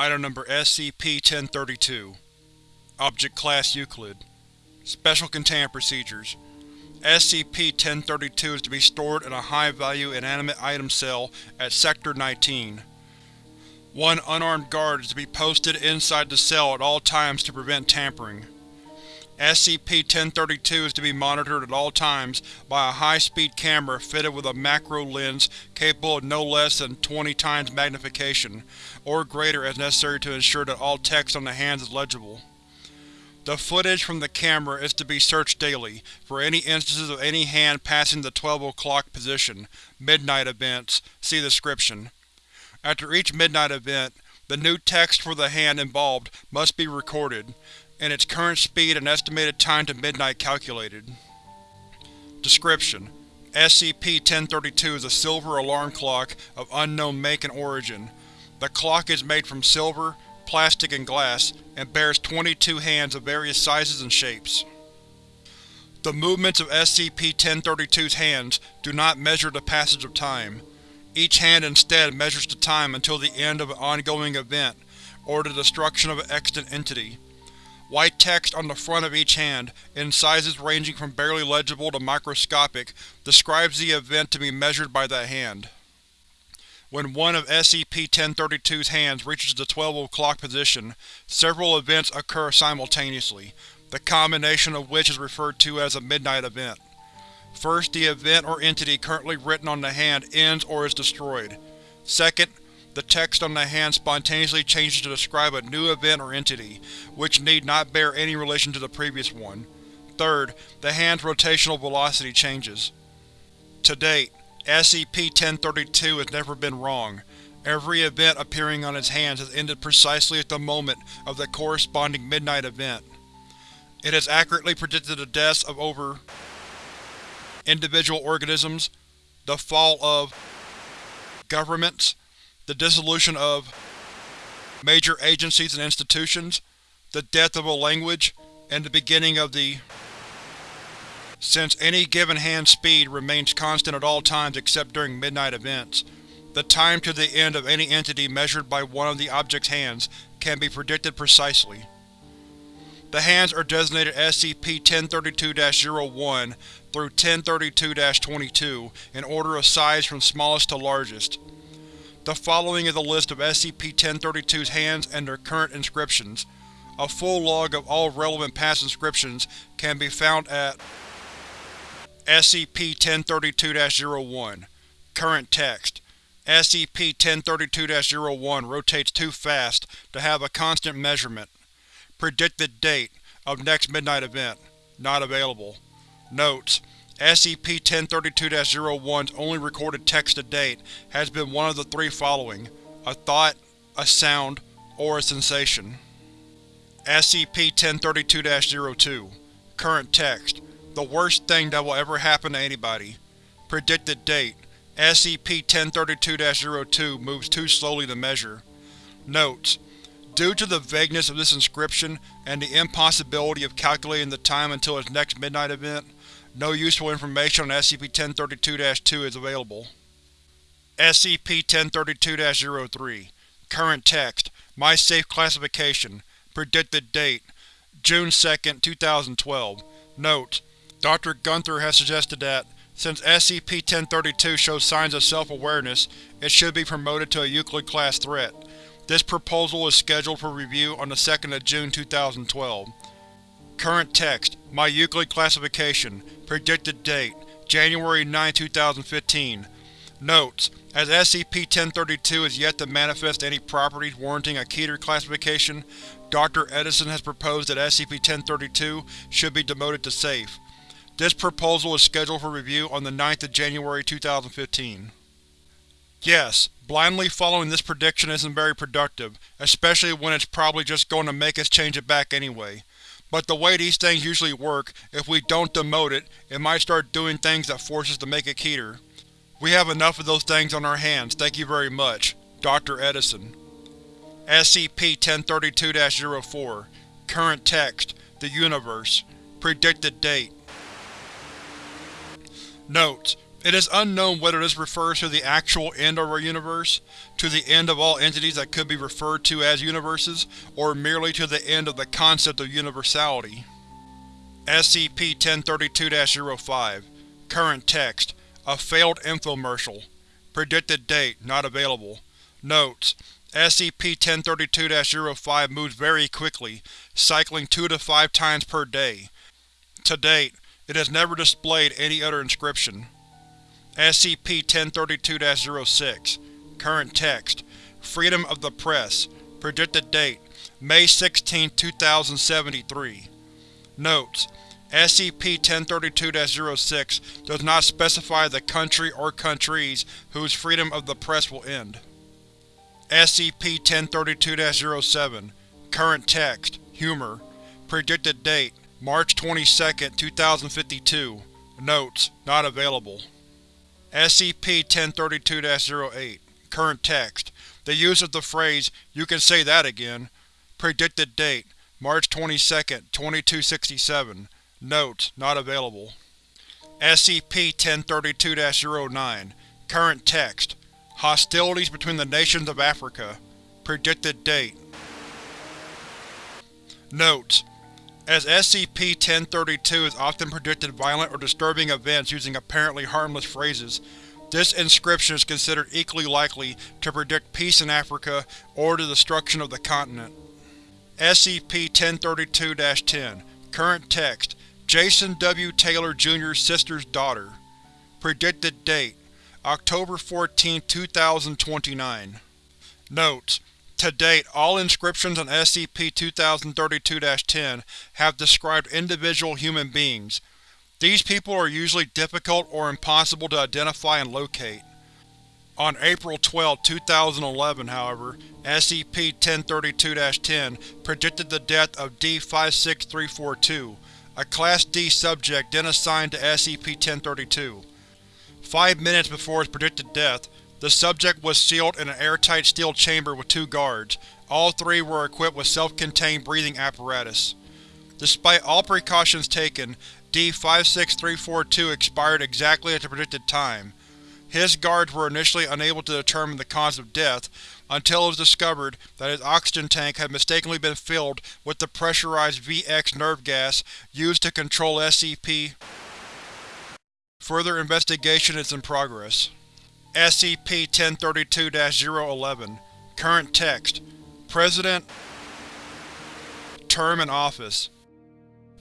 Item Number SCP-1032 Object Class Euclid Special Containment Procedures SCP-1032 is to be stored in a high-value inanimate item cell at Sector 19. One unarmed guard is to be posted inside the cell at all times to prevent tampering. SCP-1032 is to be monitored at all times by a high-speed camera fitted with a macro lens capable of no less than 20 times magnification, or greater as necessary to ensure that all text on the hands is legible. The footage from the camera is to be searched daily, for any instances of any hand passing the 12 o'clock position, midnight events, see description. After each midnight event, the new text for the hand involved must be recorded, and its current speed and estimated time to midnight calculated. Description: SCP-1032 is a silver alarm clock of unknown make and origin. The clock is made from silver, plastic, and glass, and bears 22 hands of various sizes and shapes. The movements of SCP-1032's hands do not measure the passage of time. Each hand instead measures the time until the end of an ongoing event, or the destruction of an extant entity. White text on the front of each hand, in sizes ranging from barely legible to microscopic, describes the event to be measured by that hand. When one of SCP-1032's hands reaches the 12 o'clock position, several events occur simultaneously, the combination of which is referred to as a midnight event. First, the event or entity currently written on the hand ends or is destroyed. Second, the text on the hand spontaneously changes to describe a new event or entity, which need not bear any relation to the previous one. Third, the hand's rotational velocity changes. To date, SCP-1032 has never been wrong. Every event appearing on its hands has ended precisely at the moment of the corresponding midnight event. It has accurately predicted the deaths of over individual organisms, the fall of governments, the dissolution of major agencies and institutions, the death of a language, and the beginning of the since any given hand speed remains constant at all times except during midnight events, the time to the end of any entity measured by one of the object's hands can be predicted precisely. The hands are designated SCP-1032-01 through 1032-22 in order of size from smallest to largest. The following is a list of SCP-1032's hands and their current inscriptions. A full log of all relevant past inscriptions can be found at SCP-1032-01 Current text SCP-1032-01 rotates too fast to have a constant measurement. Predicted date of next midnight event. Not available. Notes: SCP-1032-01's only recorded text to date has been one of the three following: a thought, a sound, or a sensation. SCP-1032-02 Current text the worst thing that will ever happen to anybody. Predicted date SCP-1032-02 moves too slowly to measure. Notes: Due to the vagueness of this inscription and the impossibility of calculating the time until its next midnight event, no useful information on SCP-1032-2 is available. SCP-1032-03 Current text My Safe Classification Predicted date June 2, 2012 Note: Dr. Gunther has suggested that, since SCP-1032 shows signs of self-awareness, it should be promoted to a Euclid-class threat. This proposal is scheduled for review on the 2nd of June 2012. Current text My Euclid Classification Predicted date January 9, 2015 Notes: As SCP-1032 is yet to manifest any properties warranting a Keter classification, Dr. Edison has proposed that SCP-1032 should be demoted to Safe. This proposal is scheduled for review on the 9th of January 2015. Yes, blindly following this prediction isn't very productive, especially when it's probably just going to make us change it back anyway. But the way these things usually work, if we don't demote it, it might start doing things that force us to make it Keter. We have enough of those things on our hands, thank you very much. Dr. Edison SCP-1032-04 Current text The Universe Predicted date Notes: It is unknown whether this refers to the actual end of our universe, to the end of all entities that could be referred to as universes, or merely to the end of the concept of universality. SCP-1032-05 Current text A failed infomercial. Predicted date not available. Notes: SCP-1032-05 moves very quickly, cycling 2 to 5 times per day. To date, it has never displayed any other inscription. SCP-1032-06 Current text. Freedom of the Press. Predicted date. May 16, 2073 Notes: SCP-1032-06 does not specify the country or countries whose freedom of the press will end. SCP-1032-07 Current text. Humor. Predicted date. March 22, 2052 Notes: Not available. SCP-1032-08 Current text The use of the phrase, you can say that again. Predicted date March 22, 2267 Notes: Not available. SCP-1032-09 Current text Hostilities between the nations of Africa. Predicted date Notes: As SCP-1032 has often predicted violent or disturbing events using apparently harmless phrases, this inscription is considered equally likely to predict peace in Africa or the destruction of the continent. SCP-1032-10 Current text Jason W. Taylor Jr.'s sister's daughter. Predicted date October 14, 2029 Notes: To date, all inscriptions on SCP-2032-10 have described individual human beings. These people are usually difficult or impossible to identify and locate. On April 12, 2011, however, SCP-1032-10 predicted the death of D-56342, a Class D subject then assigned to SCP-1032. Five minutes before his predicted death, the subject was sealed in an airtight steel chamber with two guards. All three were equipped with self-contained breathing apparatus. Despite all precautions taken, D-56342 expired exactly at the predicted time. His guards were initially unable to determine the cause of death, until it was discovered that his oxygen tank had mistakenly been filled with the pressurized VX nerve gas used to control SCP. Further investigation is in progress. SCP-1032-011 Current text. President. Term in office.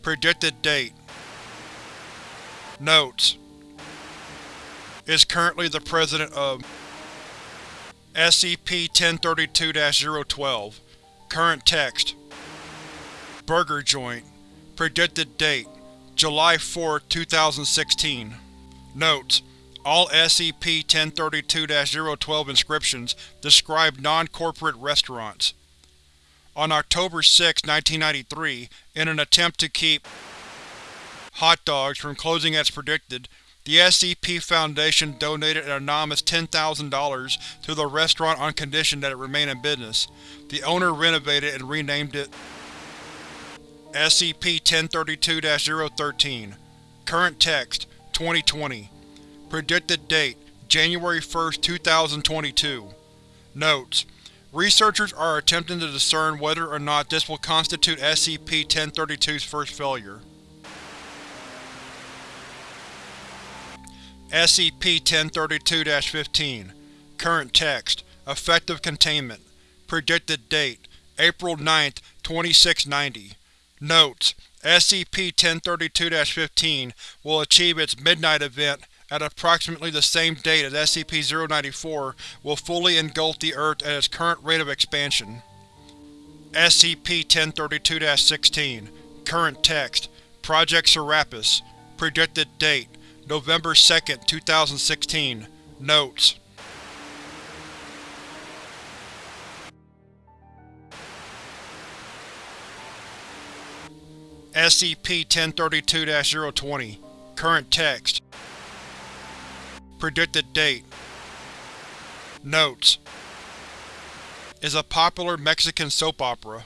Predicted date. Notes. Is currently the President of SCP-1032-012 Current text. Burger Joint. Predicted date. July 4, 2016 Notes: All SCP-1032-012 inscriptions describe non-corporate restaurants. On October 6, 1993, in an attempt to keep hot dogs from closing as predicted, the SCP Foundation donated an anonymous $10,000 to the restaurant on condition that it remain in business. The owner renovated and renamed it SCP-1032-013 Current text 2020 Predicted date January 1, 2022 Notes: Researchers are attempting to discern whether or not this will constitute SCP-1032's first failure. SCP-1032-15 Current text. Effective containment. Predicted date. April 9, 2690 Notes: SCP-1032-15 will achieve its Midnight event at approximately the same date as SCP-094 will fully engulf the Earth at its current rate of expansion. SCP-1032-16 Current text. Project Serapis. Predicted date. November 2, 2016 Notes. SCP-1032-020 Current text Predicted date. Notes. Is a popular Mexican soap opera.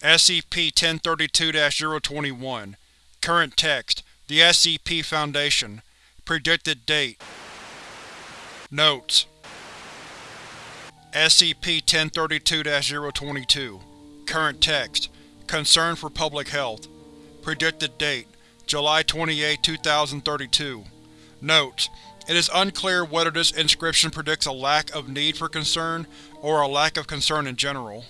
SCP-1032-021 Current text. The SCP Foundation. Predicted date. Notes. SCP-1032-022 Current text. Concern for public health. Predicted date. July 28, 2032 Notes: It is unclear whether this inscription predicts a lack of need for concern, or a lack of concern in general.